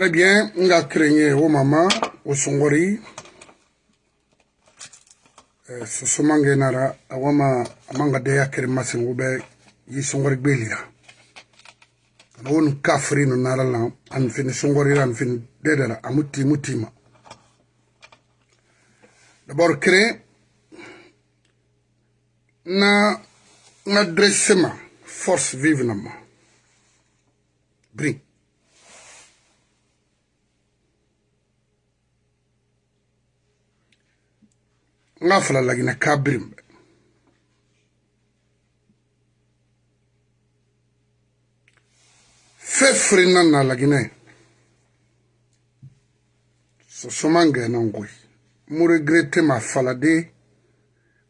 Très bien, nga craigné au mama, au songori. Euh, Soso mange nara, awama manga deya kere masengu be, yi songori belia. Won kafri no nara lan, an fini songori an fini amuti mutima. D'abord créer na, na dressema, force vive na nga fala lagina kabrim fe frina na lagine sosomange na ngoi mu regrete ma fala de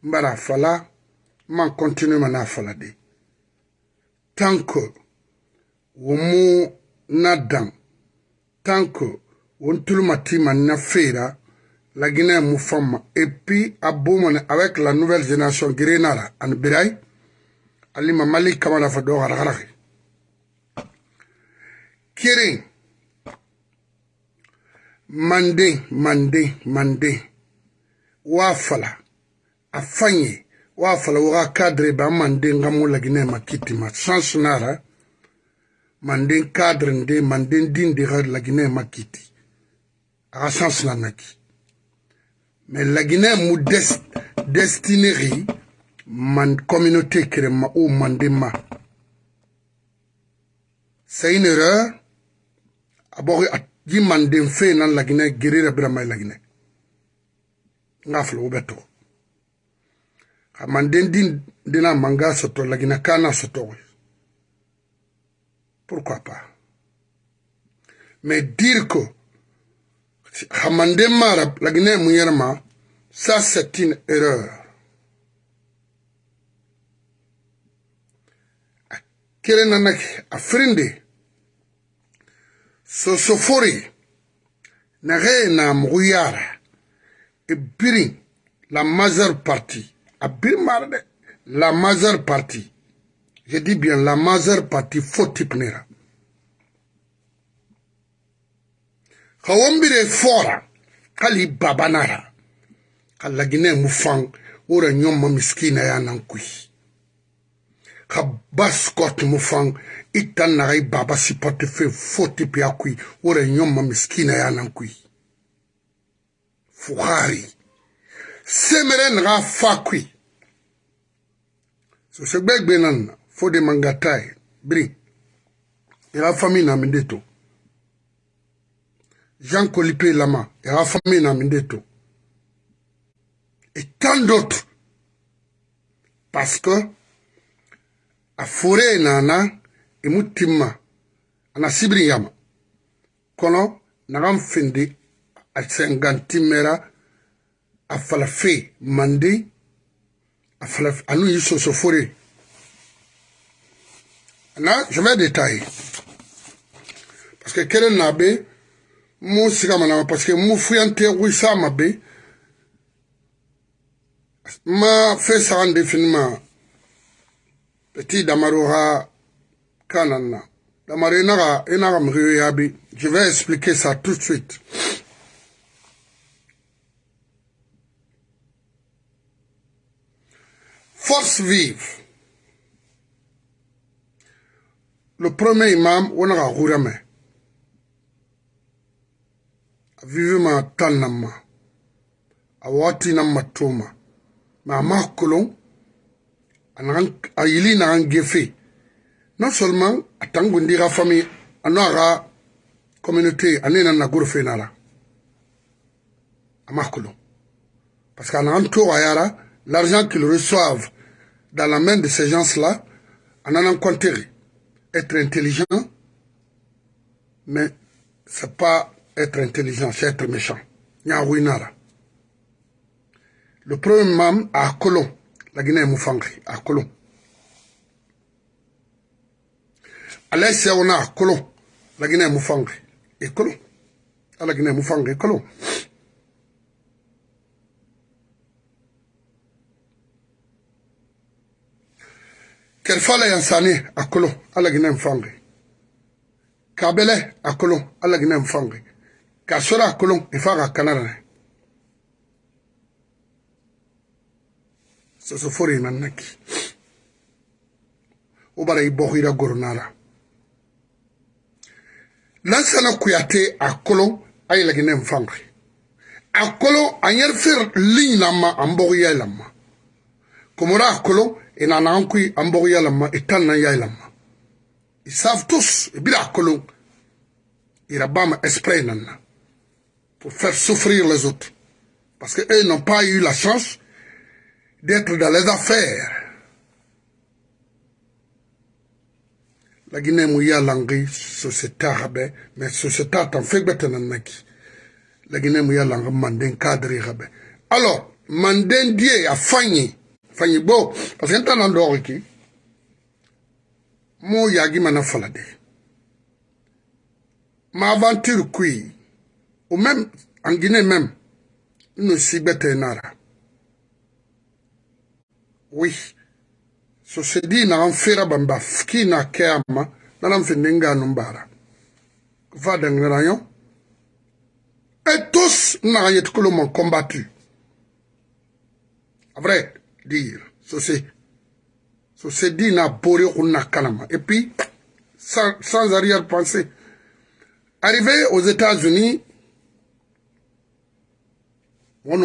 mbara fala ma continue ma na fala de tant que wo mu na dan tant que wo ntulu ma ti ma na fera la Guinée Moufama, et puis à avec la nouvelle génération Guérénara, en Biraï, Alima Malik Kamala Fado Harakaraki. Kiri, Mandé, Mandé, Mandé, Wafala, Afanye, Wafala, wa cadre, Ba Mandé, Ngamou la Guinée ma Chance Nara, Mandé cadre, Mandé, Dinde, la Guinée Makiti. A chance Nanaki. mais la guinée mu des destineri man communauté kere ma o mande ma c'est une erreur abori at ji manden fe nan la guinée gerira bira mai la guinée nga flo beto ka manden din dina manga soto la guinée kana soto pourquoi pas mais dire que Hamande Marab, la Guinée Mouyerma, ça c'est une erreur. Kere nanak afrindi, sosofori, nare na mouillard, et birin, la majeure partie, à birmarde, la majeure partie, je dis bien la majeure partie, faut type nera. ka wombire fora kali babanara ka lagine mu faŋ wora nyɔmma miskina ya nan kui ka baskot mu faŋ i tan naga i baba si portefe fo tipi a kui wora nyɔmma miskina ya nan kui fukari semere naga fa kui sose gbɛgbɛ nan na fo de mangatai biri ira fami na mi de to Jean Colipé Lama et Rafamé Namindeto. Et tant d'autres. Parce que, à Fouré Nana, et Moutima, à Sibriyama, Kono, Nagam Fendi, à Sengantimera, à Falafé, Mandi, à Falafé, à nous, Yusso Fouré. Là, je vais détailler. Parce que Keren Nabé, parce que nama paseke mu fuyante wisa mabe ma fait ça definima petit damaroha ha kanan na damaro inaga inaga mgiyo yabi je vais expliquer ça tout de suite force vive le premier imam on a gouramé. Vivre ma a à na à à ma à na non seulement à Tangoundira famille à la communauté à na na parce que a Ayara, l'argent qu'ils reçoivent dans la main de ces gens-là en allant compter être intelligent mais ce n'est pas être intelligent, c'est être méchant. Le premier mam à Colon, la Guinée Moufangri, à Colon. Alain Seona a Colomb, la Guinée Moufangri, et Colomb. À la Guinée Moufangri, Colon. kerfala yansane à la Guinée à kabele à la guinée Moufangri. k'a sɔrɔ a kolon if'a ka kana na sosofori na naki o bara i bɔhira goronara lansana kuyate a kolon a yɛlɛginɛ n fangre a kolon a ɲɛrifir lin lama an bɔgiya lama komora a kolon i nana an kui an bɔgiya lama i tan na ya lama ils savent tous i bira a kolon ira bama esprit nan na pour faire souffrir les autres. Parce qu'eux n'ont pas eu la chance d'être dans les affaires. la guinée mouya langi société rabe mais société tan fegbete nanaki la guinée mouya langi manden cadre rabe alors manden die a fanyi fanyi bo parce que ntana ndori ki mo yagi mana falade ma aventure kui Ou même, en Guinée même, nous Nara. Oui. So se dit na la bamba fki na keama na namfenenga numbara. Va rayon Et tous n'arrivent que le monde combattu. vrai dire, ceci. Ceci dit n'a boré ou n'a kalama. Et puis, sans, sans arrière-pensée. Arrivé aux États-Unis, je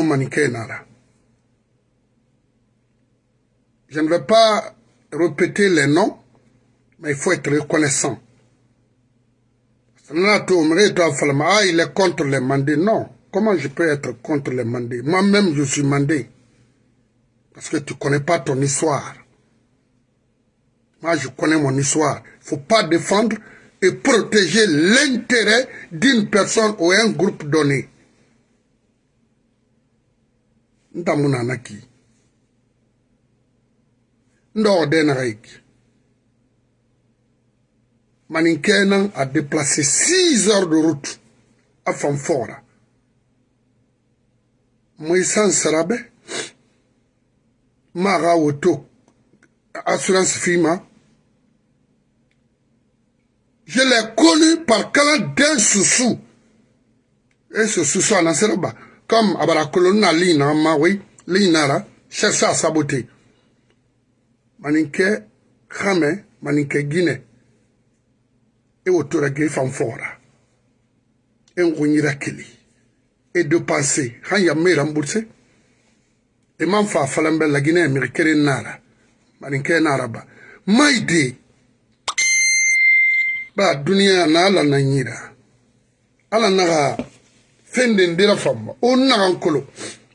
ne vais pas répéter les noms, mais il faut être reconnaissant. Ah, il est contre les mandés. Non. Comment je peux être contre les mandés Moi-même, je suis mandé. Parce que tu ne connais pas ton histoire. Moi, je connais mon histoire. Il ne faut pas défendre et protéger l'intérêt d'une personne ou un groupe donné. ntamu na anaki nda ordena ik mani kenan a déplacé 6 heures de route a fanfora moi san sarabe maga woto assurance fima je l'ai connu par canal d'un soussou et ce soussou a nasera ba comme abara kolonna lina mawi linara cherche à saboter maninke xame maninke guine e wo tora ge fan fora e ngunyira kili e de penser han ya me rembourser e man fa falan bella guine e mi kere nara maninke nara ba maide ba duniya na ala na nyira ala naga fɛn de dira faamu ma o naga n kolo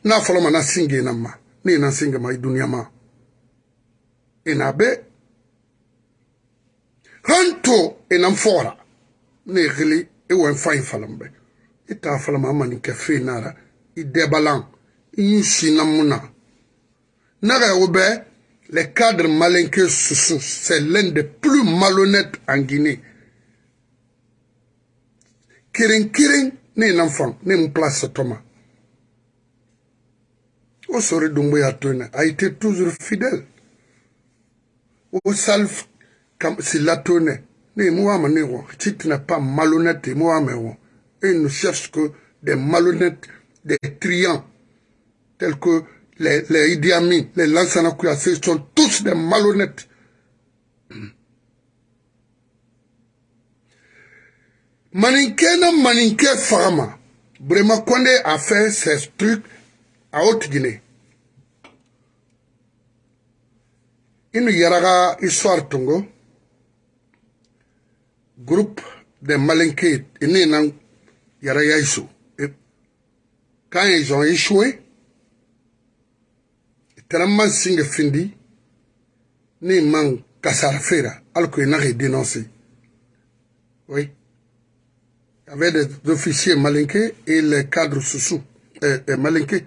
n'a fɔlɔ ma na sin gena ma ne ye na sin gama i duniya ma ina e be han to ina e n fɔra ne gili e i wɛn fa in falam bɛ i t'a falama a ma nin kɛ fɛn na ra i dɛbalan i yi sina mun na naga o bɛ le cadre malinke susu c'est l'un des plus malhonnêtes en Guinée. Kirin kirin l'enfant ni une place thomas Thomas. osori dumbo ya a été toujours fidèle au comme si si ne ni ama ne tu n'es pas malhonnête moi moi mais et ne cherche que des malhonnêtes des triants tels que les, les Idi Amin, les Lansana sont tous des malhonnêtes maninkɛ na maninkɛ faga ma Brema Condé a fait ses trucs à Haute-Guinée. Il nous yaraga histoire Tongo, groupe de Malinké, il yaraga Issou. Quand ils ont échoué, tellement singe findi, ni man kasarfera, alors qu'ils n'ont dénoncé. Oui. avec des officiers malinqués et les cadres sous sous euh, euh, malinqués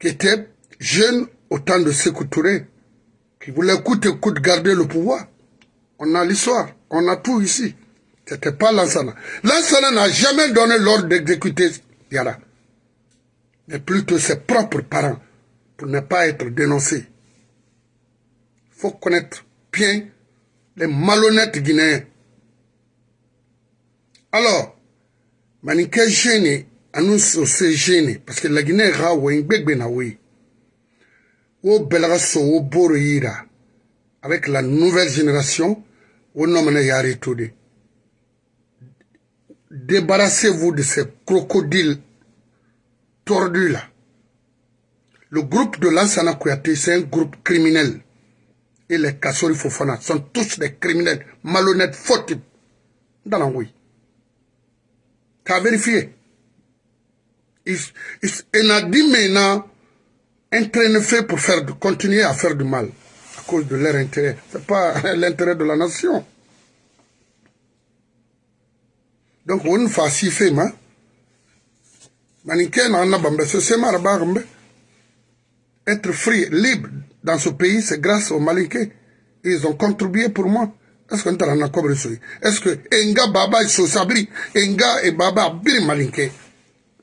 qui étaient jeunes au temps de Sekou Touré, qui voulaient coûte coûte garder le pouvoir. On a l'histoire, on a tout ici. C'était pas Lansana. Lansana n'a jamais donné l'ordre d'exécuter Yara, mais plutôt ses propres parents pour ne pas être dénoncés. Il faut connaître bien les malhonnêtes Guinéens. Alors, Maniké gêné, annonce aussi gêné, parce que la Guinée est ou une belle Belrasso, ou avec la nouvelle génération, au nom de Débarrassez-vous de ces crocodiles tordus là. Le groupe de l'Ansana c'est un groupe criminel et les Kassori Fofana sont tous des criminels, malhonnêtes, fautifs. rue. Tu as vérifié. Ils il, il a dit maintenant un train fait pour faire, continuer à faire du mal à cause de leur intérêt. Ce n'est pas l'intérêt de la nation. donc une va si pas hein être free libre dans ce pays, c'est grâce aux Malinqués. Ils ont contribué pour moi. Est-ce qu'on t'a rendu Est-ce que Enga Baba et Sosabri, Enga et Baba Abiri Malinké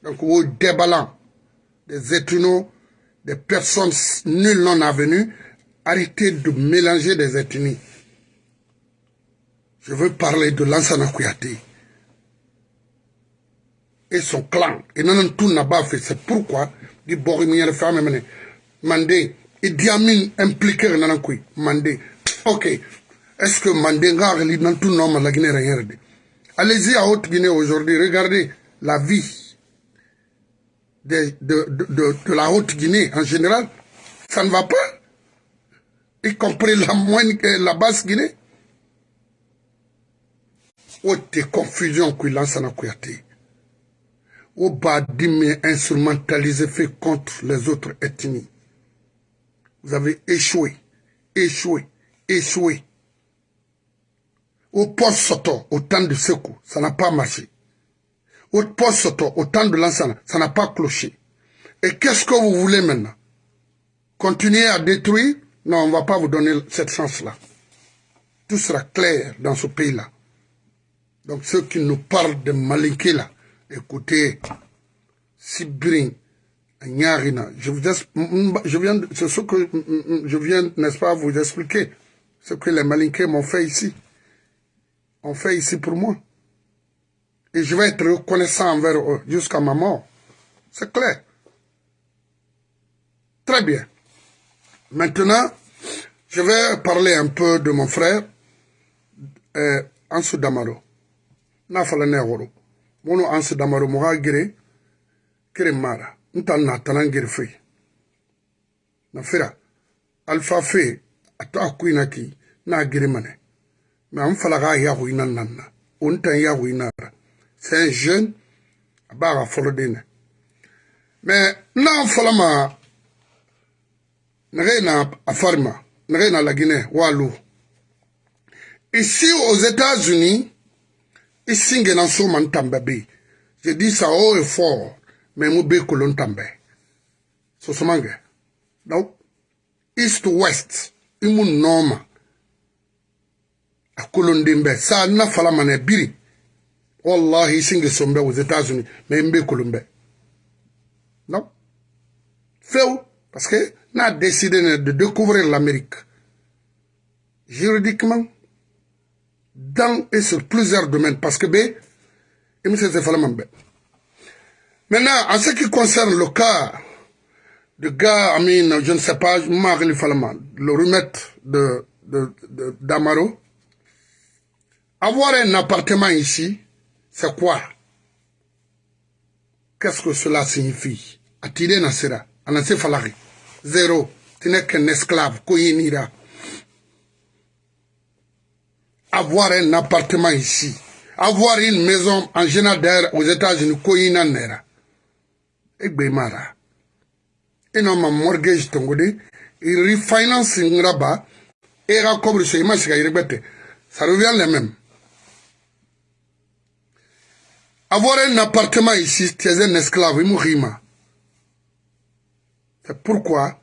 Donc, au déballant des ethnos, des personnes nulles non avenues, arrêtez de mélanger des ethnies. Je veux parler de Lansana Kouyaté et son clan. Et non, tout n'a pas fait. C'est pourquoi, dit Borimier, femme, Mandé, Idi Amin impliqué la couille. Mandé ok est-ce que Mandé dans reli dans tout nom la Guinée rien allez-y à haute Guinée aujourd'hui regardez la vie de, de, de, la haute Guinée en général ça ne va pas y compris la moine, la basse Guinée haute confusion que lansana Oh, au bas instrumentalisé, fait contre les autres ethnies vous avez échoué, échoué, échoué. Au poste Soto, au temps de secours, ça n'a pas marché. Au poste Soto, au temps de l'ensemble, ça n'a pas cloché. Et qu'est-ce que vous voulez maintenant Continuer à détruire Non, on ne va pas vous donner cette chance-là. Tout sera clair dans ce pays-là. Donc ceux qui nous parlent de Malinké là, écoutez, Sibrin, je, vous, je viens, c'est ce que je viens, n'est-ce pas, vous expliquer. Ce que les malinqués m'ont fait ici. Ont fait ici pour moi. Et je vais être reconnaissant envers eux jusqu'à ma mort. C'est clair. Très bien. Maintenant, je vais parler un peu de mon frère, euh, Ansu Damaro. Nafalane Mono Ansu Damaro, Mara. ntanna tana ngeri fe na fira alfa fe ato akuina ki na giri mane me an falaga ya huina nanna on tan ya huina ra c'est jeune ba ga folo dine me na falama nare na afarma nare na lagine walu ici aux États-Unis ici ngena so man tambabe je dis ça haut et fort Mais ngu be tambe so somange donc east to west i mu il y a na fala mana biri wallahi y sombe aux états unis mais il be non ça. parce que n'a décidé de découvrir l'amérique juridiquement dans et sur plusieurs domaines parce que b, i mi fala Maintenant, en ce qui concerne le cas du gars, Amine, je ne sais pas, Marie Falman, le remettre de, d'Amaro, avoir un appartement ici, c'est quoi Qu'est-ce que cela signifie Attirer Nasera, Falari, zéro, tu n'es qu'un esclave, Koyinira. Avoir un appartement ici, avoir une maison en général aux États-Unis, Koyinanera egbe mara ina ma mortgage tongode refinancing raba e era recouvre so e ima siga yiregbete ça revient le même avoir un appartement ici c'est un esclave imurima c'est pourquoi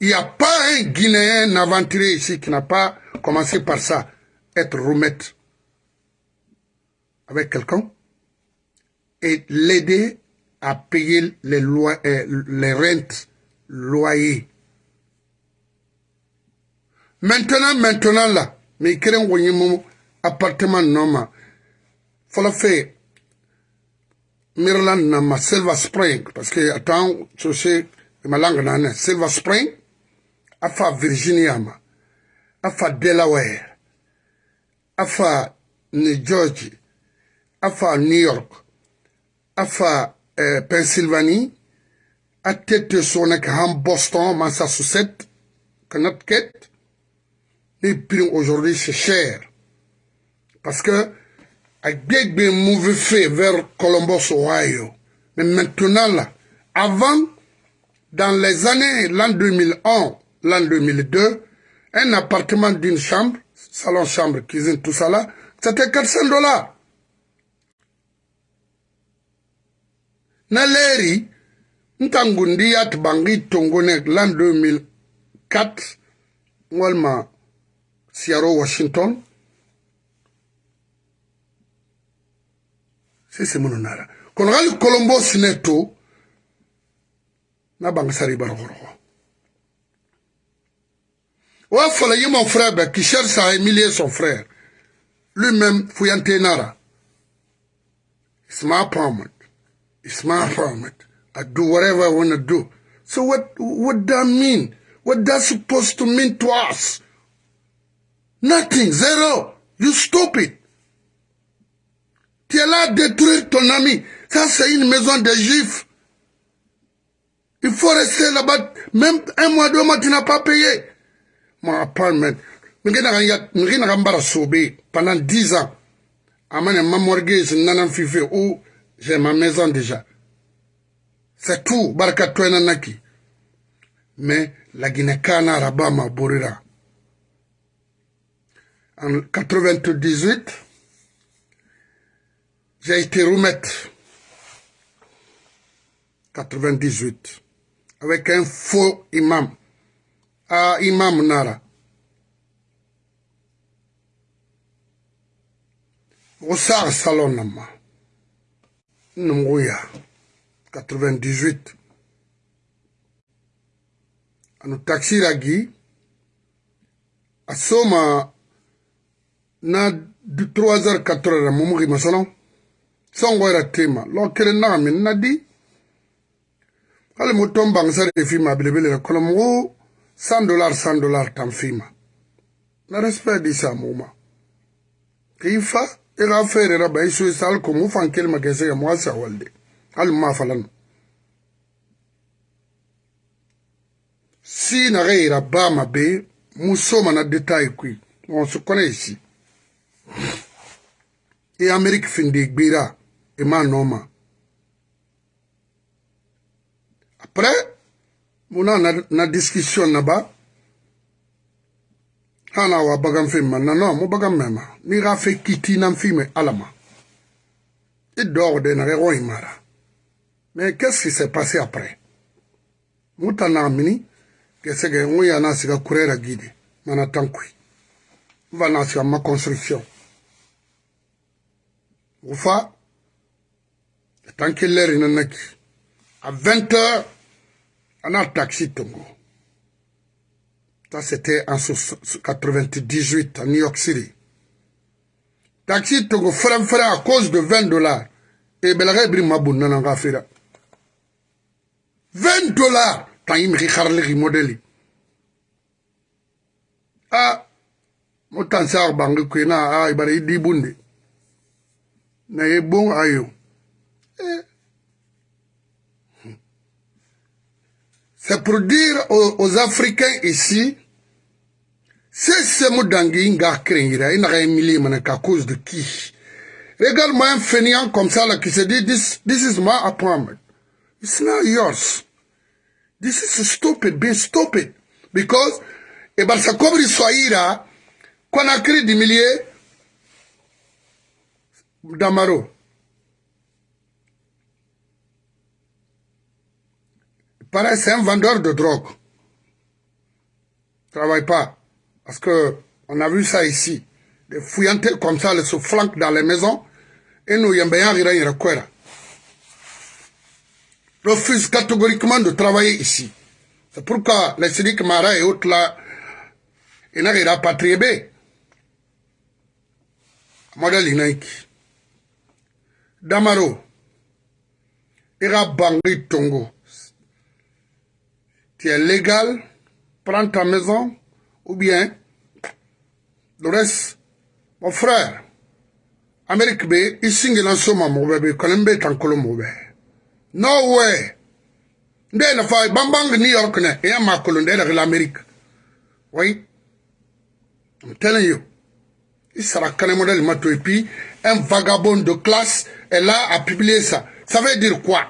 il n'y a pas un Guinéen aventurier ici qui n'a pas commencé par ça, être roumette avec quelqu'un et l'aider à payer les, lois, euh, les rentes, loyers. Maintenant, maintenant là, mais il crée un appartement normal. Faut faire. Mirland nama Silver Spring, parce que attends, je sais, ma langue nana, Silver Spring, afa Virginia afa Delaware, afa New Jersey, afa New York, afa euh, Pennsylvanie, à tête son en Boston, Massachusetts, quête et puis aujourd'hui, c'est cher. Parce que, avec des mauvais faits vers Columbus, Ohio. Mais maintenant, là, avant, dans les années, l'an 2001, l'an 2002, un appartement d'une chambre, salon, chambre, cuisine, tout ça là, c'était 400 dollars. na leri ntangundi ya tibangi tongonek lan 2004 walma siyaro washington sese munu nara kono gali kolombo sine to na bangi sari barogorogo wa fala ye mon frère be qui cherche à humilier son frère lui-même fuyante nara isma pamon It's my apartment. I do whatever I want to do. So what what that mean? What that supposed to mean to us? Nothing. Zero. You stupid. T'es là à détruire ton ami. Ça, c'est une maison de juifs. Il faut rester là-bas. Même un mois, deux mois, tu n'as pas payé. Mon appartement. Pendant dix ans, amène ma mortgage, nanan fifi, ou J'ai ma maison déjà. C'est tout, Barkatouenanaki. Mais la guinée cana Rabama Borira. En 98, j'ai été remettre. 98. Avec un faux imam. Ah, imam Nara. salon Salonama. Nunguya, 98. Anu taxi ragi, asoma na 3h 4h mumugi masalon songo era tema lo kere na min nadi ale motom bangsare fima bilebele kono mo 100 dollar 100 dollar tam fima na respect di samuma kifa i e ka fɛn e yɛrɛ la bayi soyi sa hali komi o fan kelen ma kɛ se ka mɔgɔ sa wali de hali ma falan no si naga yira baa ma be muso mana detayi kui wɔnsu kɔnɛ yi si i ameriki finde gbera i ma nɔ ma après mu na na discussion na ba hana wa bagan fɛn ma nana mo bagan mɛ ma mi ka fɛ kiti na fɛn mɛ ala ma i e dɔg de na kɛkɔ i mara mɛ qu'est-ce qui s'est passé après mu ta na mini kɛsɛgɛ n ko yana siga kurɛ ra gidi mana tan kui n va na siga ma construction o fa tant que l'heure nana ki à 20 heures ana taxi tongo Ça, c'était en 98 à New York City. Taxi Togo Fram à cause de 20 dollars. Et Belare Brimabou Nananga Fira. 20 dollars. Taïm Rikarli Modeli. Ah, Motansar Bangu Kwena, ah, Ibari Dibundi. Na Ebon Ayo. Eh. C'est pour dire aux, aux Africains ici, c'est Moudangi Nga Krengira, il n'a rien millier, mais à cause de qui Regarde-moi un fainéant comme ça là qui se dit this, this is my apartment. It's not yours. This is stupid, being stupid. Because, et bien c'est comme l'Iswaïra, qu'on a créé des milliers d'Amaro. Pareil, c'est un vendeur de drogue. Travaille pas. Parce que on a vu ça ici. Des fouillantes, comme ça, ils se flanquent dans les maisons. Et nous, Refuse catégoriquement de travailler ici. C'est pourquoi les syndics Mara et autres là, ils n'ont pas patrier. Modèle inaiki. Damaro. il a Bangui tongo tu es légal, prends ta maison, ou bien le reste, mon frère, Amérique B, l'ensemble il en bébé quand il est en Colombie. No way. a na bang bang New York il et ma Colombie, l'Amérique. Oui. I'm telling you. Il sera quand même et puis, un vagabond de classe, est là à publier ça. Ça veut dire quoi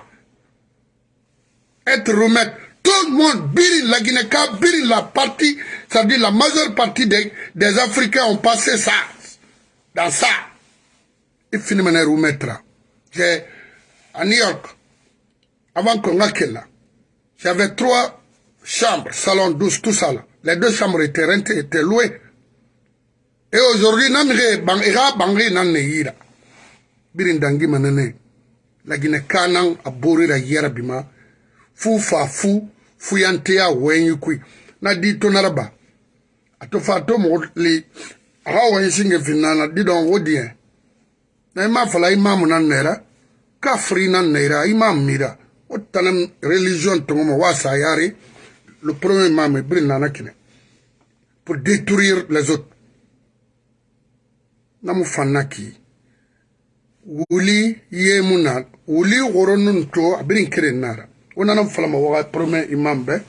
Être remettre tout le monde, la guinée la partie, ça veut dire la majeure partie des, Africains ont passé ça. Dans ça. Il finit maintenant remettre. J'ai, à New York, avant qu'on là, j'avais trois chambres, salon douce, tout ça là. Les deux chambres étaient rentées, étaient louées. Et aujourd'hui, nan ne La guinée la Fou fa fou. fuyanteya wenyi kwi na di naraba ato to mo le ha wenyi singe finana di wodie na ima fala imam na nera kafri na nera imam mira o tanam religion to mo wasa yari le premier imam brin nana kine pour détruire les autres na mu fanna wuli ye wuli woro to abirin kirin nara unana mfalama waga prome imambe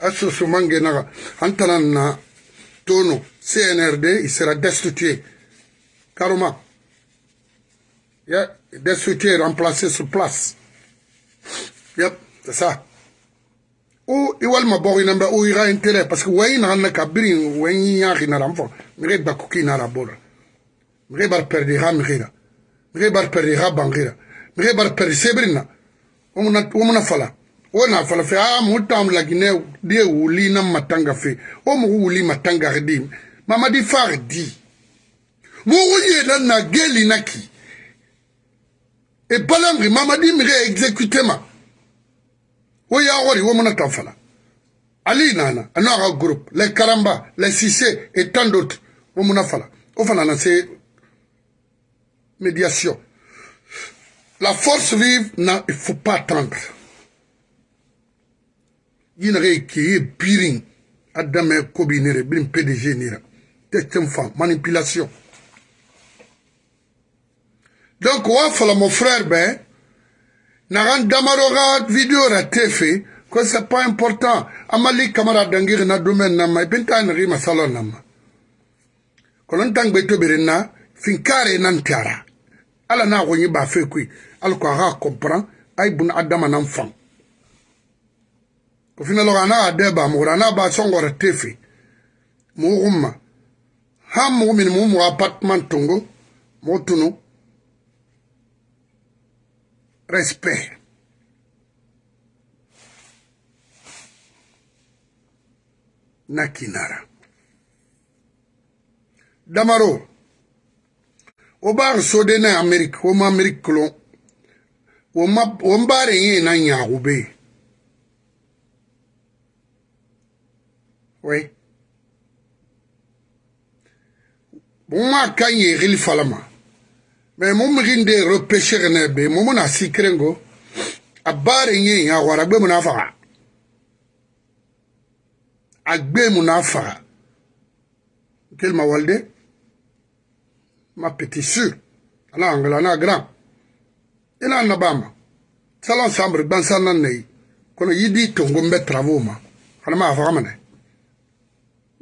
asoso mangenaga antana na tono cnrd il sera destitué carrément ya destitué remplacé sur place yep c'est ça o i walma bogo inambe o ira intérêt parce que wayi naganna ka biri wayi yaxi nara mfo mixe bakuki nara bola mixe bar perdi xa mixira mixe bar perdi xa banxira mixe bar perdi sebirina womuna fala wona fala fe a ah, mutam lagine die wuli na matanga fe o mu wuli matanga redi mama di fardi mu wuye na na geli naki e palangri mama di mire exécutement wo ya wori womuna ta fala ali nana anaka groupe les karamba les sissé et tant d'autres womuna fala o fana na se médiation La force vive, non, il ne faut pas attendre. Il y a birin, Adam Kobinere, Bim PDG Nira. Tête femme, manipulation. Donc, voilà mon frère, ben, Naran Damaroga vidéo raté fait, que c'est pas important. Amali camarade d'angir na domaine nama, et pinta nri salon nama. Kolon tang beto fin finkare nan tiara. Ala na wonyi ba fe kui. alqaha comprend ay bun adama nan fan ko fina loga na adeba mura na ba songora tefi mu gumma ha mu min mu mu apartment tongo mo tunu respect na kinara damaro o b'a sode na ameriki o ma ameriki kolon wo mbaare yẽ na n yãago bee oui bõmba ka n yeegil falma mais mo migin de repêcheg ne be mo mo na sikrengo a baare yẽ n yãago ara gbe mo na a faga a gbe mo na a faga kelma walde ma petit sur ala angla na grand ila annabama salon sambre ban sannan ne kono yidi tongon be travo ma kana ma fa kamane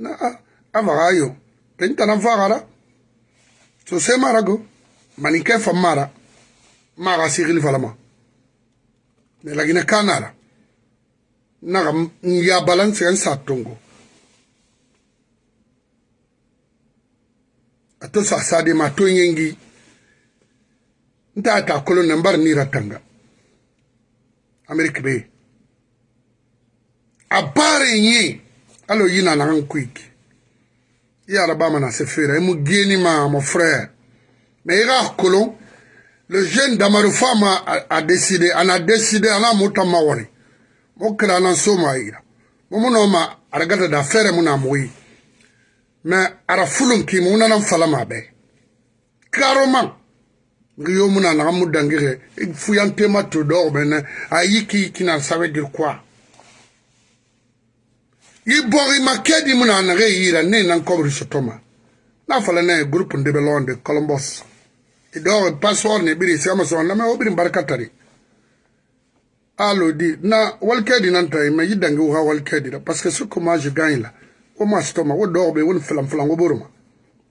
na a fa ayo penta na fa gara so se marago mani ke fa mara ma ga sigil falama ne lagina kanara na ga ya balance kan sa tongo ato sa sade ma to yengi nta ta kolon nan bar nira tanga amerika be a barin yi alo yi na na an quick i alabama na se fera i mu geni ma mon frère mais i ka kolon le jeune damaru fama a décidé ana décidé ana muta ma wari mo kira ana so ma yira mo mu no ma aragata da fere mu na mo yi mais ara fulun ki mu na nan fala ma be carrément yo muna naga mu dangige fuyantema to dog bene a yiki yikina ça veut dire quoi i bogi ma kedi muna nage yira ne nan kobri sotoma na fala ne groupe ndebe londe colombos i dog passor ne biri sigama so na me obiri barkatari alo di na wal kedi nan tay me yidangi wa wal kedi da parce que ce que moi je gagne là comment sotoma wo dog be won flam flam wo boruma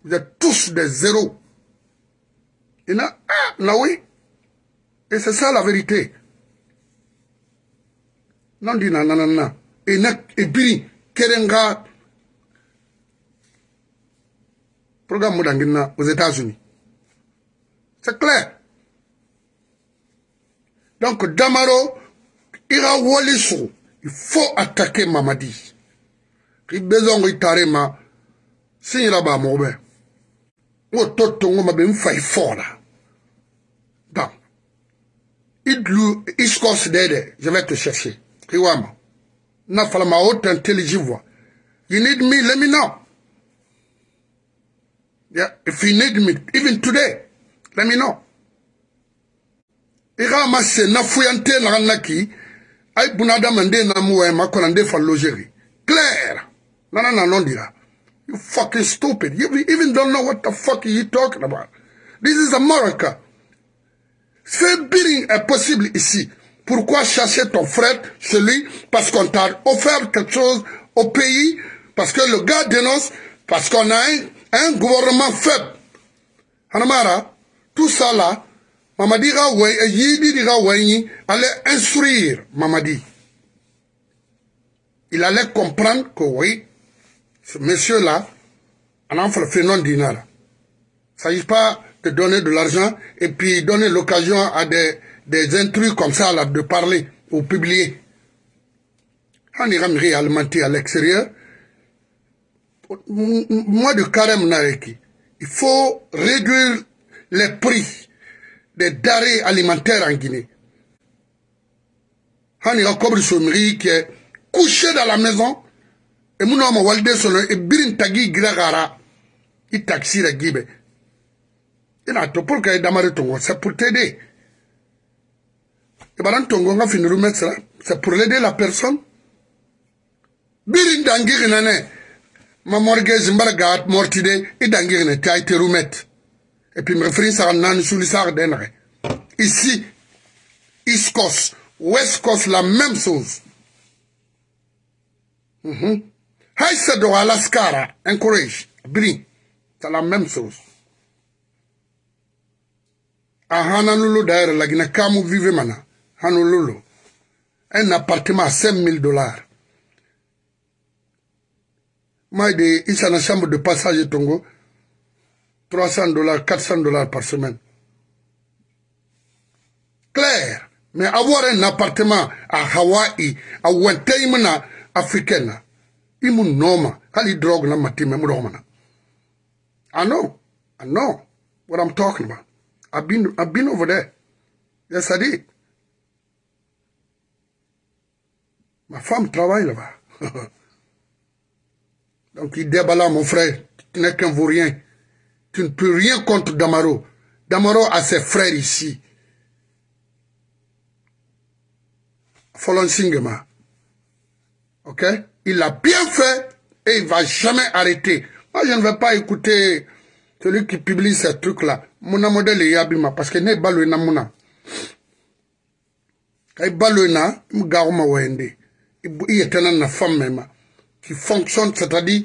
vous êtes tous des zéros Il a, ah, là oui. Et c'est ça la vérité. Non, dit non, non, non. Et n'a, et biri, kerenga, programme moudangina aux États-Unis. C'est clair. Donc, Damaro, ira walisu. Il faut attaquer Mamadi. Il besoin de tarema. Signera ba Ou toto m'a ben fay fort là. idlu iskos dede je vais te chercher riwama na fala ma haute intelligence voix you need me let me know yeah if you need me even today let me know ira ma se na fuyante na naki ay bunadamande na muwe eh, makona nde fa logerie claire nana na nondira you fucking stupid you even don't know what the fuck you talking about this is america Ce est possible ici. Pourquoi chercher ton frère, celui, parce qu'on t'a offert quelque chose au pays, parce que le gars dénonce, parce qu'on a un, gouvernement faible. Hanamara, tout ça là, Mamadi Yidi allait instruire Mamadi. Il allait comprendre que oui, ce monsieur là, un enfant fait non dinar. Il ne pas donner de l'argent et puis donner l'occasion à des, des intrus comme ça là, de parler ou publier. On ira réellement à l'extérieur. Moi, de carême Nareki, il faut réduire les prix des denrées alimentaires en Guinée. On ira comme le qui est couché dans la maison. Et mon homme, Walde Solon, et Birin Tagi il taxi la Guinée et pour que c'est pour t'aider et tongo à le c'est pour l'aider la personne C'est pour ma C'est pour mortide et pour et puis je me à à ici east coast la même chose mhm. encourage c'est la même chose a ahananulu dayɛrɛ lagina kamu vive mana hanululu un appartement à 5000 dollars moi de isana chambre de passage tongo 300 dollars 400 dollars par semaine clair mais avoir un appartement à Hawaii à wenteimana africaine imu noma hali drogue na matime mu romana i know i know what i'm talking about I've been, I've been over there. Yes, Ma femme travaille là-bas. Donc il déballa, mon frère, tu n'es qu'un vaurien. Tu ne peux rien contre Damaro. Damaro a ses frères ici. Folon Singema. Ok Il a bien fait et il ne va jamais arrêter. Moi, je ne vais pas écouter celui qui publie ces trucs-là. mu na modele ya bi ma paske ne balo e e e na mu na kai balo na mu ga ma wende i yetana na famme ma qui fonctionne c'est-à-dire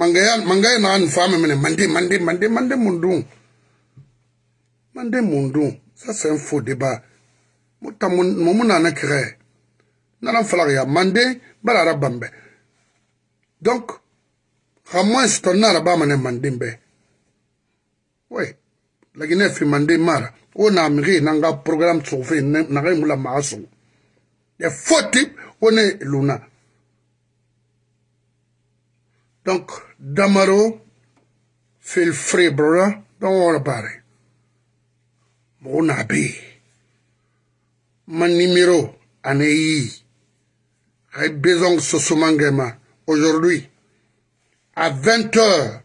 mangaya mangaya na an femme mene mande mande mande mande mundu mande mundu ça c'est un faux débat muta mun mun na kire na na fala ya mande bala rabambe donc ramon stonna rabamane mande mbe ouais Guinée, efimande mara On na On a un programme on a na ga imula maga est ya forty on est luna donc damaro feel free brother dans worry about Mon numéro, na be manimero besoin de ce moment-là. aujourd'hui à 20 h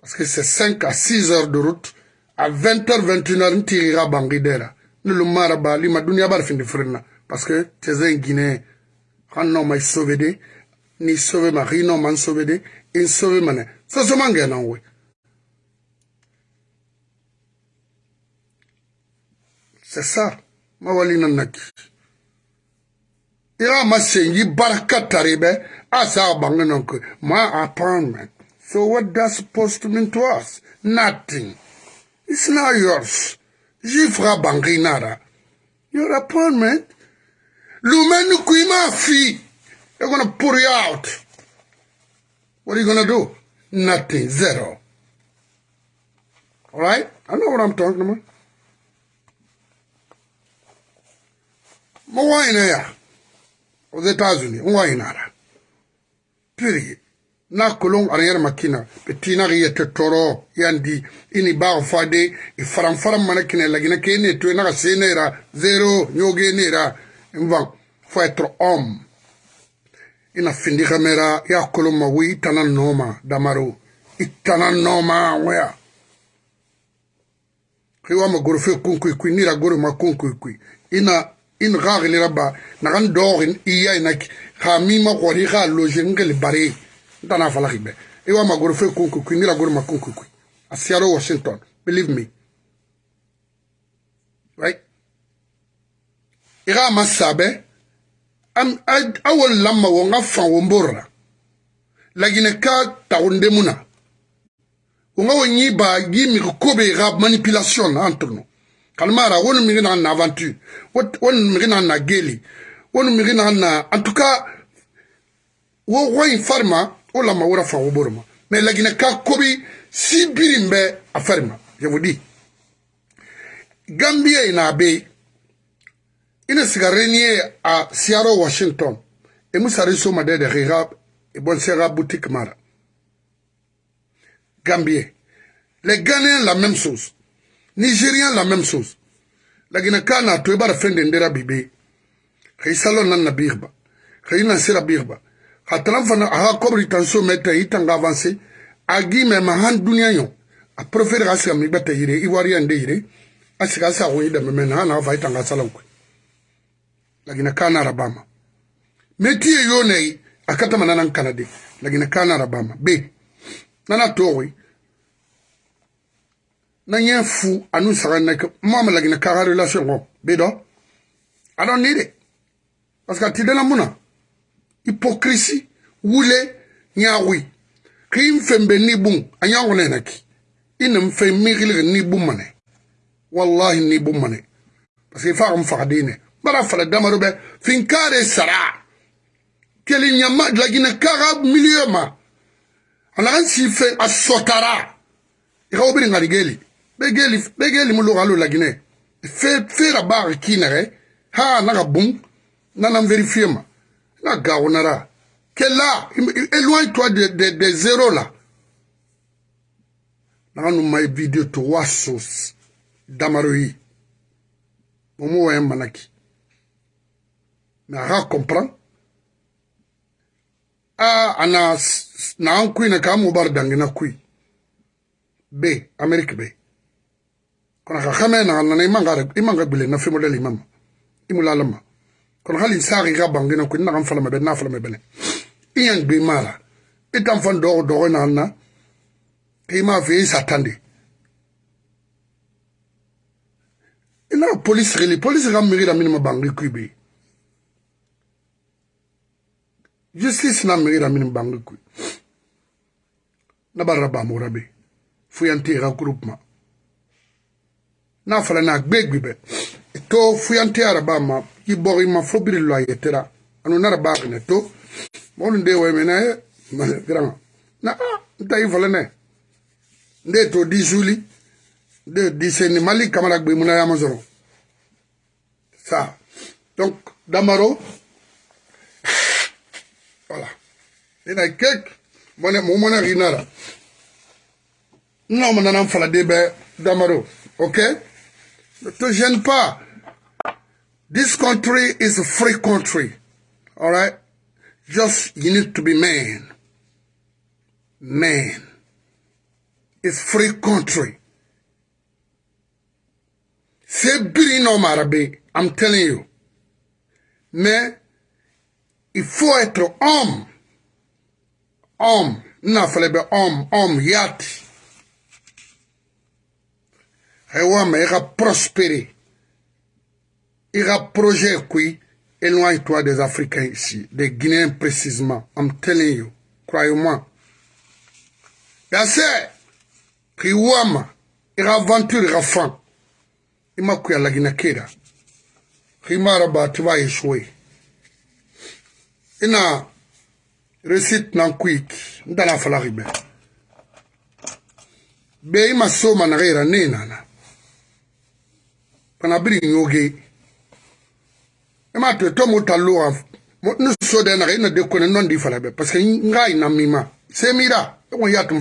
parce que c'est 5 à 6 heures de route à 20h21h n tigika bangi dera ne lo mara bali ma duniya bari findi firinna parce que tese n guinéen xan no ma sauve de ni sauve ma xi no ma n sauve de in sauve ma ne sosoma ngenan we c'est ça ma walina naki ira ma sengi baraka tari be a sa bangi non que ma appointment so what that supposed to mean to us nothing It's not yours. Jifra Banginara. Your appointment. Lumenu Kuimafi. They're going to put you out. What are you going to do? Nothing. Zero. All right? I know what I'm talking about. Mawaina ya. Wa tazuni. Mawaina Period. na kolon arrière makina petina ge yete toro yandi ini ba fade i e faram faram mana kine lagina ke ne to na se ne ra zero nyoge ne ra mva faut être homme ina findi kamera ya kolon ma wi tana noma damaro itana noma wea kiwa ma gorfe kunkui kui nira gore ma kunkui kui ina in gagli rabba nagan dogin iya inak ha mi ma gori ha loje ngel bare ntana avalaki be iwa magoro fe kunkukui ndila goro makunkukui asiaro washington believe me right iga ama sabe awo lama wo nga fan wo mborra lagine ka tagunde muna wo nga wo nyiba gi migi kobe iga manipulation na antono kalmara wonu migi na na aventure wonu migi na na geli wonu migi na na en tout cas wo woyin farma o lama wora fa woboro ma mais lagine ka kobi sibirin bɛ a fari ma je vous dis gambie na be ina siga renier a siaro washington e musari soma dede xixa e bon sera boutique mara gambie les ghanéens la même chose nigériens la même chose lagina ka na to i bara fende ndera bibe xei salo nan na birba xei na sira birba a taara fana a ka kɔbiri tan so mɛ tɛ i tan ka avanse a gi mɛ ma han duniɲa ɲɔ a porofere ka siga mi gbɛ tɛ yire ivoiriya n de yire a siga sa ko i dɛmɛ mɛ na a na fa i tan ka salaw koyi lagina kana arabama metie yone akata manana kanade lagina kana arabama be nana towe na nye fu anu sarana ke mama lagina kara relation go be do i don't need it parce que tidela muna hypocrisie wule nyawi kim fembe ni bum anyango na naki inem fe migil ni bum mane wallahi ni bum mane parce que fa am fa dine bara fa la damaru be fin kare sara keli nyama lagina kara milieu ma ala si fe asotara ira obi ngali geli be geli be geli mu lugalo lagine e fe fe rabar kinare ha na ga bum na na vérifier ma La gaonara. Que là, éloigne-toi des de, de zéros là. Là, nous m'a vidéo trois sauces. Damaroui. Momo un manaki. Mais à comprendre. Ah, ana, na an kui na kamu bar dangina kui. B, Amérique B. Quand on a na na imanga imanga bile na fimodel imam. Imulalama. kono hali saaki ka bangina ko nakan falama bɛ n'a falama bɛnɛ i yan gbe ma la i tan fan dɔgɔ dɔgɔ na na i m'a fɛ i sa tan de i n'a polisi sigili polisi ka miiri la minnu ma bangi kui bɛ yen justice na migira min bangi kui na barra bamura be fu yante ga groupement na fala na gbegbe be to fuyante araba ma i bogi ma fo biri lo ayetera anu nara bagine to molu nde we mena ye granga na a nta i falene nde to di suli nde di seni mali kamara gbe muna yama soro sa donc damaro voilà ina kek mone mo mona rinara non mo nanan fala de be damaro okay Ne te gêne pas. This country is a free country. All right? Just you need to be man. Man. It's free country. C'est biri no I'm telling you. Mais il faut être homme. Homme. Non, il être homme, homme, yati. hewama e ga prospérer e ga projet kui éloigne toi des africains ici des guinéens précisément i'm telling you croyez-moi yase ki wama e ga aventure e ga fan e makui ala gina keda ki mara ba ti ba échoué e na réussite nan kuiki ndana falagi be be i masoma na ga ira ne nana kana biri yoge ema to to mota lo af no so de na ina de ko ne non di fala be parce que nga ina mima se mira ko ya tum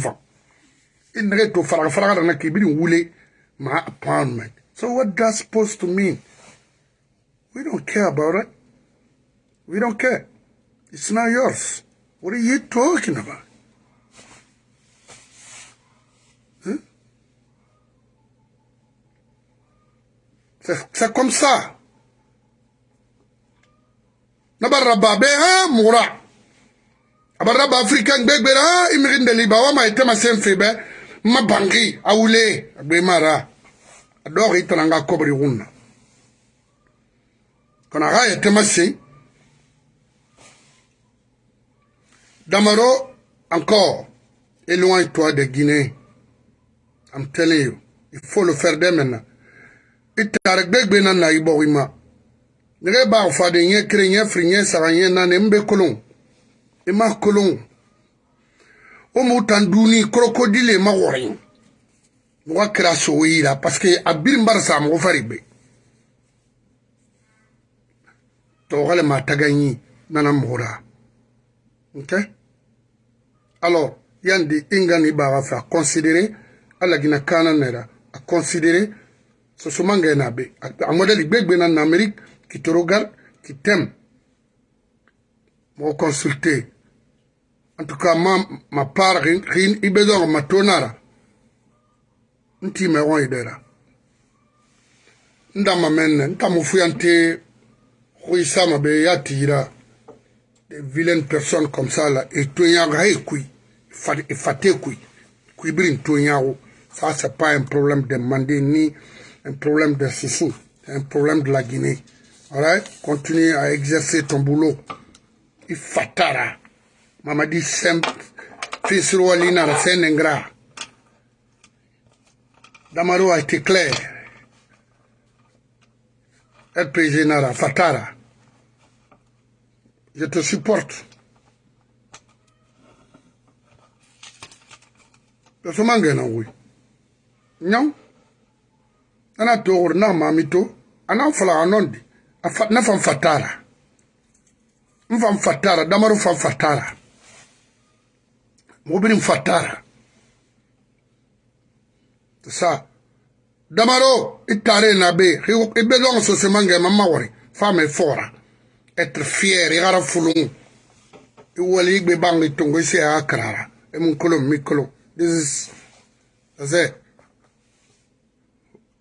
in ne to fara fara na ke biri wule ma appointment so what that supposed to mean we don't care about it we don't care it's not yours what are you talking about C'est comme ça. Nabaraba beha mura. Abaraba africain un de liba ma ma un awule abemara. était ma Damaro encore éloigne-toi de Guinée. I'm telling you, il faut le faire dès maintenant. itare gbegbe na na ibɔ ima nege b'a fade ɲɛ kere ɲɛ firi ɲɛ saba ɲɛ naani n bɛ kolon i ma kolon o m'u tan duuni korokodi le ma wɔrɔɲɛ mɔgɔ kɛra sogo yira paseke a biri bari sa mɔgɔ fari gbe tɔgɔle ma taga ɲi nana mɔgɔra ok alors yandi i ŋa ni b'a ka fɛ a considérer ala gina kaana nɛra a considérer soso mange na be amodeli gbegbe na na amérique qui te regarde qui t'aime mo consulter en tout cas ma ma part rin ibedoro matonara nti me won idera nda mamenne nta mufuya nti huisama be yatira des vilaines personnes comme ça là et tonyaga e kui fate kui kui brin tonyago ça c'est pas un problème de demander ni un problème de Sissi, un problème de la Guinée. Alright Continue à exercer ton boulot. Il fatara. Mamadi roi c'est un ingrat. Damaro a été clair. RPG Nara, Fatara. Je te supporte. Je te mangé, oui. Non? ana togor na mamito ana fala anondi na fan fatara mfan fatara damaru fan fatara mobirin fatara sa damaro itare na be ibe long so se mangi ma mawari fame fora être fier igara fulung iwali igbe bangi tungo isi akarara emunkolo mikolo this is that's it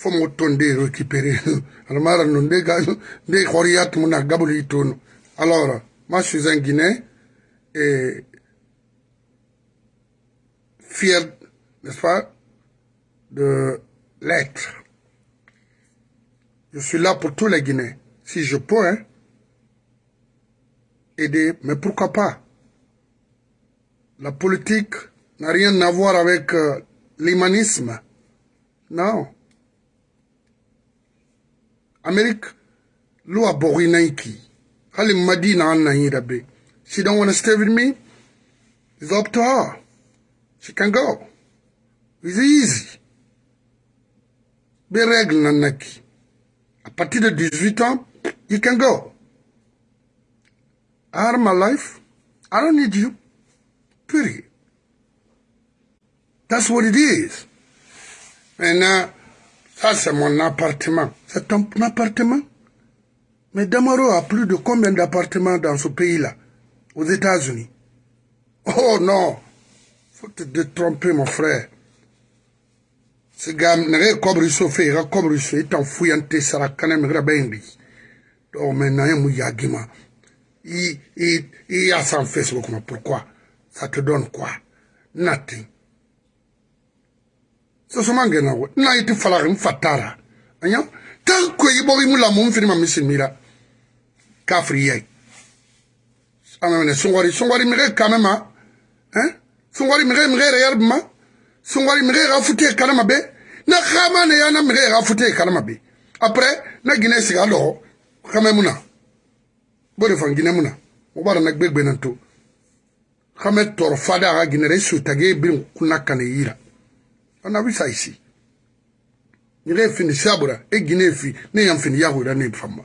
Faut mo de récupérer alors moi je suis un Guinée. et fier n'est-ce pas de l'être je suis là pour tous les guinéens si je peux hein, aider mais pourquoi pas la politique n'a rien à voir avec euh, l'humanisme non Amérique, lo a bori naiki. Hali Madina She don't want to stay with me. It's up to her. She can go. It's easy. Be règle nanaki. À partir de 18 ans, you can go. I have my life. I don't need you. Period. That's what it is. And ça uh, c'est mon appartement. C'est ton appartement. Mais Damaro a plus de combien d'appartements dans ce pays-là, aux États-Unis Oh non Faut te détromper, mon frère. Ce gars, a comme Rousseau, il est comme ça. il est en fouillanté, Sarakanem, Rabendi. Donc maintenant, il y a Il a sans Facebook, pourquoi Ça te donne quoi Nothing. C'est ce que je veux dire. Il y a des fatara. Hein? tanke iboki mulamu mfini mamisimira kafriye amene sungwari sungwari mige kamema hein sungwari mige mige reyal bma sungwari mige ga fute kalama be na khama ne yana mige ga fute kalama be après na gine siga lo khame muna bode fan gine muna o bara na gbegbe nan to khame tor fada ga gine re su tage bin kunakane yira ana bisa ici nyina efini sabura eginefi efi ne yamfini yahura ne fama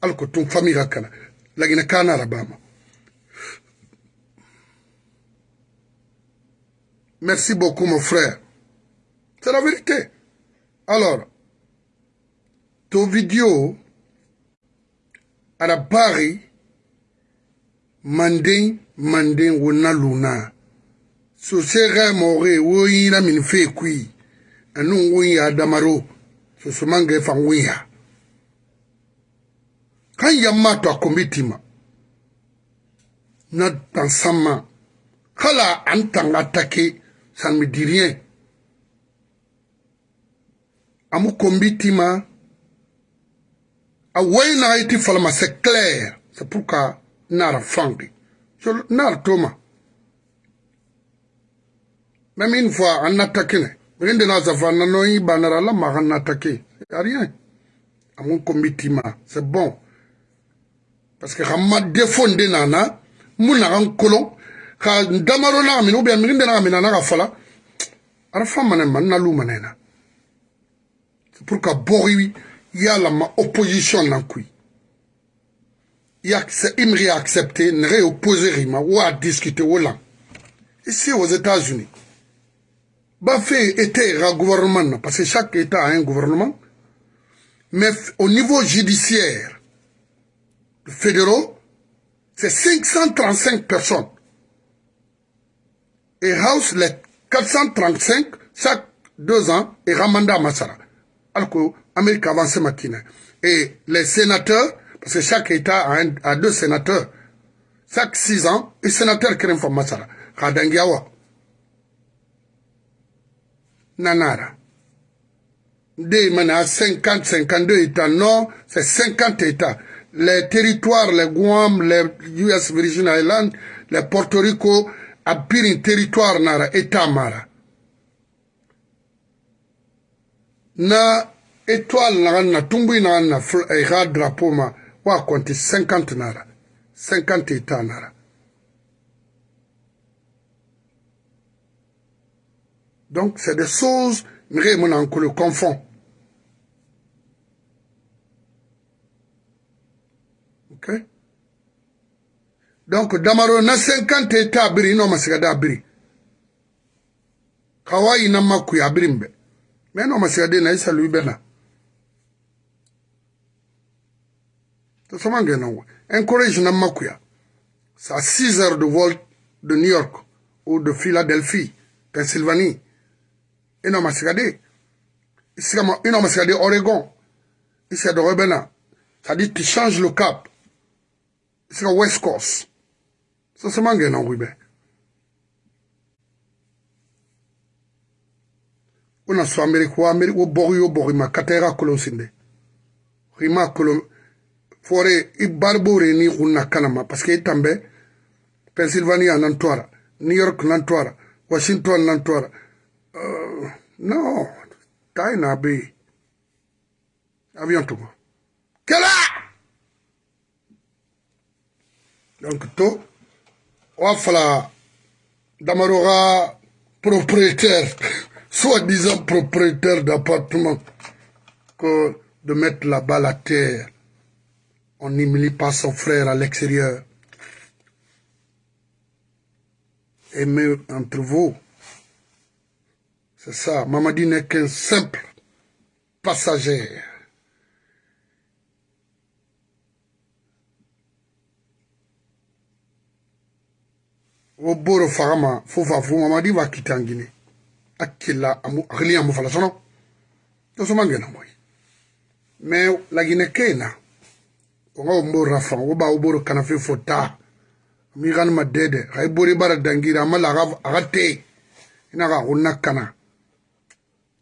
alko tun fami hakana lagina kana rabama merci beaucoup mon frère c'est la vérité alors ton vidéo à la barre mandin mandin wona luna so sera more wo yina min fe kui ɛne nwonya adamaro sosomange fa nwonya kan yamma to a komitima na dan samma kala an tan atake sanmidirien amu kombitima a woyi na iti falma c'est clair c'est pour ka nara fange nara toma même une fois an attaque ne Rien de nos attaqué. a rien. mon c'est bon. Parce que ne Nana, Mounaran colon, quand ou bien de na c'est pour y bori ma opposition nan y yak c'est imri accepter ne réopposer rima ou à discuter ou là ici aux États-Unis Bafé était un gouvernement, parce que chaque État a un gouvernement, mais au niveau judiciaire, fédéraux, c'est 535 personnes. Et House, les 435, chaque deux ans, et Ramanda Masara. Alors que avance matin. Et les sénateurs, parce que chaque État a, deux sénateurs, chaque six ans, et sénateur Kerem Masara. Kadangiawa. Nanara. Des à 50, 52 États. Non, c'est 50 États. Les territoires, les Guam, les US Virgin Islands, les Porto Rico, Abirin, territoire Nara, État Mara. Na étoile na na tumbu na na fl, eh, drapeau ma wa compter 50 nara 50 états nara Donc, c'est des choses, Mireille Monanko le confond. Ok Donc, Damaro na 50 états abiri, non, ma sigada abiri. Kawaii na maku ya abiri mbe. Mais non, ma sigade na isa lui bena. Tosomange na uwe. Encourage na maku ya. C'est à 6 heures de vol de New York ou de Philadelphie, Pennsylvanie. ina masikade isika ina masikade Oregon isika dɔgɔ bɛ na ça dit tu changes le cap isika West Coast sasama ngɛ na wi bɛ una so Amerika wa Amerika wo bɔgi yo bɔgi ma katɛra kolon sinde rima kolon fore i baribore ni kunna kanama parce que i tan bɛ Pennsylvania nan to a ra New York nan to a ra Washington nan to a ra Euh, non tainaɓe avion tugo kela donc tout. owa Damarora, propriétaire soi-disant propriétaire d'appartement que de mettre là-bas la terre on n'humilie pas son frère à l'extérieur mieux, entre vous c'est ça, Mamadi n'est qu'un simple passager. Oboro farama faga ma fo va fo mamadi va quitter en Guinée. a qui la fala sono son nom. moyi lagine Guinée na onga o mborra fan o ba o boro kana au fo de mi ganima dede xa i bori bara dangira la aga te ina ga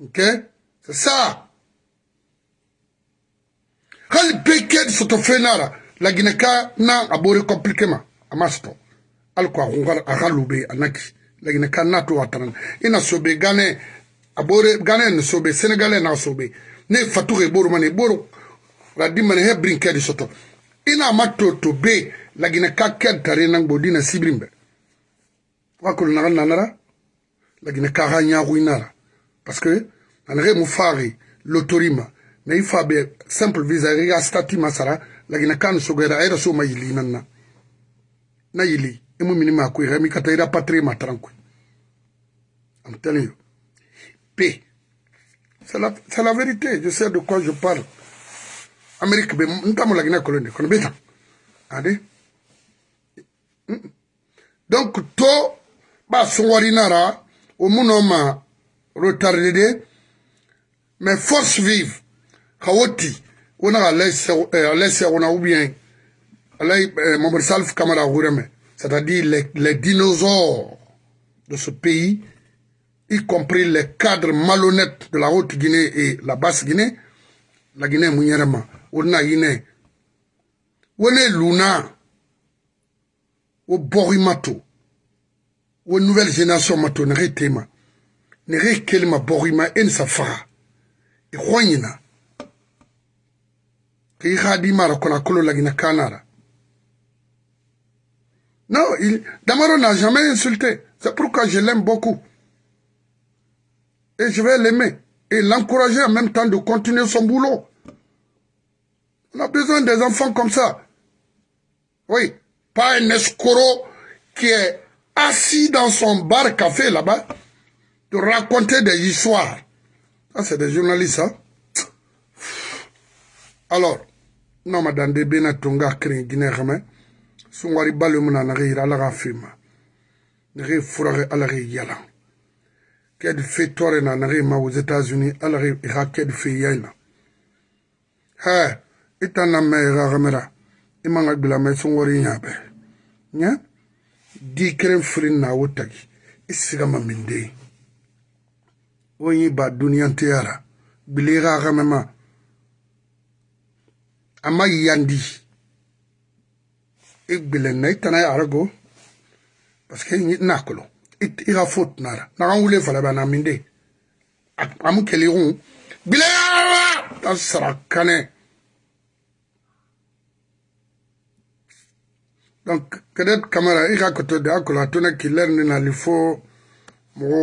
Ok C'est ça. Quand le béquet de la Guinée n'a abordé compliquement. A masto. Alko a rongal a raloube a naki. La Guinée n'a tout attendu. Il a sobe gane. Abore gane n'a sobe. Sénégalais n'a sobe. Ne fatoure boro mane boro. La dimane he brinquet de soto. Il a mato tobe. La Guinée kakel tare nang bodine sibrimbe. Wakul nagan nanara. La Guinée kara nyaru inara. parce que mais mufari lotorima na simple visa à stati masara gina kan sugera era so mayili nanna na yili emu minima ko kata ira patri ma tranquille I'm telling you p c'est la, vérité je sais de quoi je parle amérique be ntamo ade donc to ba sungwari nara o munoma retardé mais force vive Kawoti, on a laissé c'est à dire les, dinosaures de ce pays y compris les cadres malhonnêtes de la haute guinée et la basse guinée la guinée Mounirama, on Guinée, Guinée on luna au Borimato aux nouvelle génération E e non il damaro n'a jamais insulté c'est pourquoi je l'aime beaucoup et je vais l'aimer et l'encourager en même temps de continuer son boulot on a besoin des enfants comme ça oui pas un escoro qui est assis dans son bar café là-bas de raconter des histoires. Ça, c'est des journalistes, hein? Alors, non, madame de Tonga Krin, Guinée, son Sungwari Balumuna, Nari, Alara Fima, Nari Fourare, Alari Yala. qu'elle fait Torena, Nari Ma aux États-Unis, Alari Irak, Ked fait yala. Hé, et la Amera, Ramera, et Manga Glame, Sungwari Yabe. Nya? Hein? Di Kren Frin, wotaki et Sigama Mindei. on y'i ba duniyanteyara bilega gamema ama yandi i e gbilenna i tana yarago paske na kolo e i ka fo tunara nagan wule falaba na minde amu keligun gbilega ta sara kanɛ donc kadɛt kamara i ka koto de a kolo a tona kiler ni nali fo mɔgɔ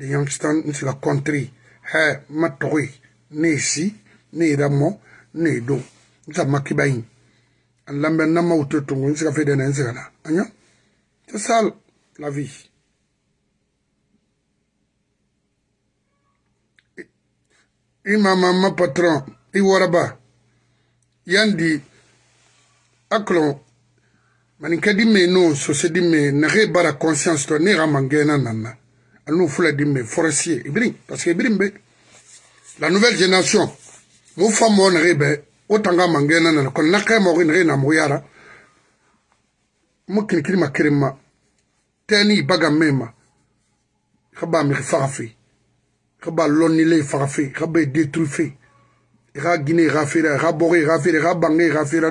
de youngstown ni sila country hɛ ma tɔgɔ ye ne ye si ne ye ramɔ ne ye don n sa makiba yi an lamɛn na ma wuto tungo n sika fɛ dɛ na n sika na an ya c'est ça la vie i mama ma patron i waraba yandi aklon manin ka di me no sose di me nege bara conscience to ne ga mangena nanna Nous forestier, parce que la nouvelle génération, mon femme, Nous autant que n'a n'a n'a teni guiné,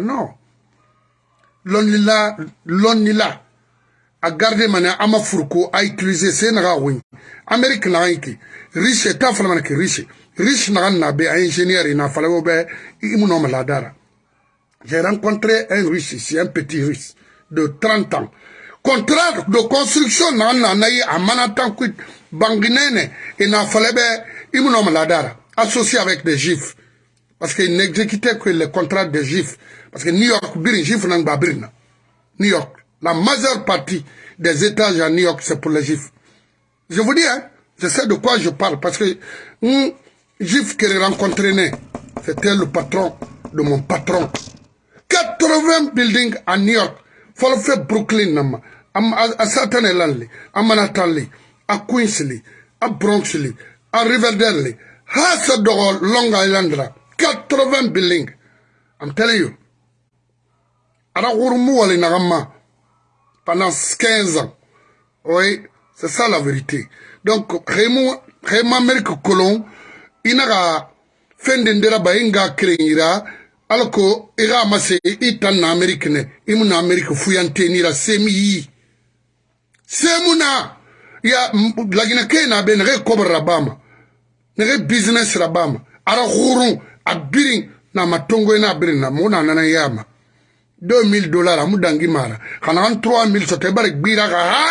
non a garder à ama furko a utiliser ses naga Amérique n'a rien riche un frère mana qui riche riche naga na be ingénieur ina fala wo be imuno maladara j'ai rencontré un riche ici un petit riche de 30 ans contrat de construction naga na na yi amana tan ku banginene ina fala be imuno maladara associé avec des gifs. parce qu'il n'exécutait que les contrats des gifs. parce que new york birin gifs nang ba birin new york la majeure partie des étages à New York, c'est pour les juifs. Je vous dis, hein, je sais de quoi je parle, parce que un juif que j'ai rencontré, c'était le patron de mon patron. 80 buildings à New York, faut le faire Brooklyn, à Staten Island, à Manhattan, à Queens, à Bronx, à Riverdale, à Long Island, 80 buildings. I'm telling you. pendant 15 ans. Oui, c'est ça la vérité. Donc, Raymond, Raymond Merck Colon, il n'a fin d'endera bainga créera, alors que ira amassé, il en Amérique, il m'en Amérique fouillante, il a semi. Semuna, il y a la Guinée n'a ben recobre rabama, ne business rabama, ara hurun, abirin, na matongo na abirin, na mouna na yama. 2000 dollars amu dangi mara kana kan 3000 soto e bari gbira ka ha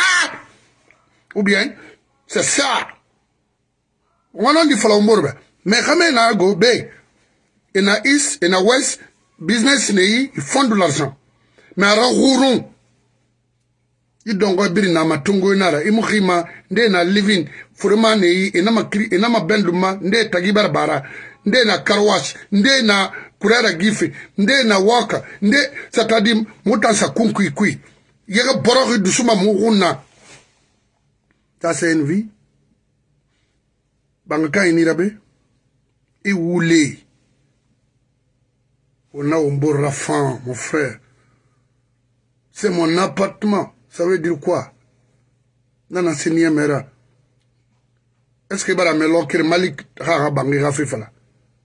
ou bien c'est ça ŋonondi folombor be mais xame na go be ena east ena west business ne yi i fond de l'argent mais ara xurun i dongo biri nama tungoy nara i mu xima nde na living furema ne yi enama kiri enama benduma nde tagibara bara nde na carwash nde na kurara gife nde na waka nde satadi mutan sa kunkui kui yega borori dusuma mugunna that's envy banga ka inira be i wule on a un beau rafan mon frère c'est mon appartement ça veut dire quoi nana siniemera est ce que bara melokere malik haga bangi ga fifala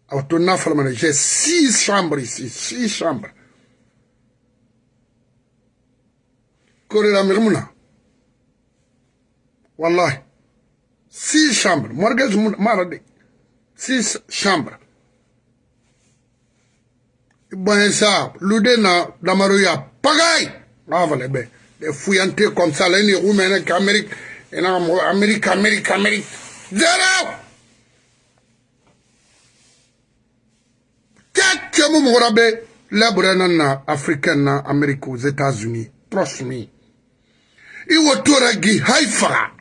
Autona Flamana, j'ai six chambres ici, six chambres. Correla Mirmuna. Wallahi. Six chambres. Mortgage Marade. Six chambres. Bon, ça, l'oudé na, damaruya, pagaille. Ah, voilà, ben. Les fouillantés comme ça, les Roumains, Amérique, Amérique, Amérique, Amérique. Zéro! Kemu Morabe, nana africaine, America, aux États-Unis. Trust me. gi haifa.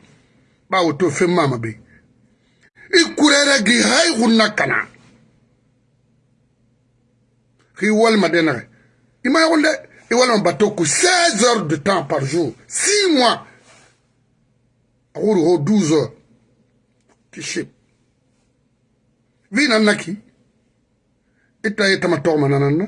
Ba woto fe mama il a gi hai hunakana. Il m'a Ima Il est en bateau 16 heures de temps par jour. 6 mois. 12 heures. Kiship. Vina naki. ita ye tama tɔgɔma nananna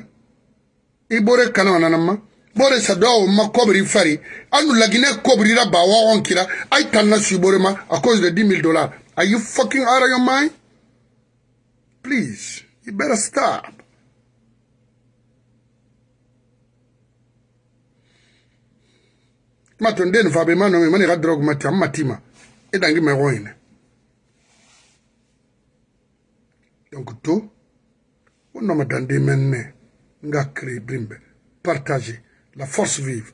i bore kanama nananma bore sadawo ma kobri fari anu lagine kobrira ba wagon kira ay tanna subore ma à cause de 10 000 dollars are you fucking out of your mind please you better stop maton den fa be manomi mani ga drogue mati amma tima e dangi me goine donc tout On n'a dans des ngakri brimbe, partagez, la force vive.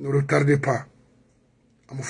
Ne retardez pas, à mon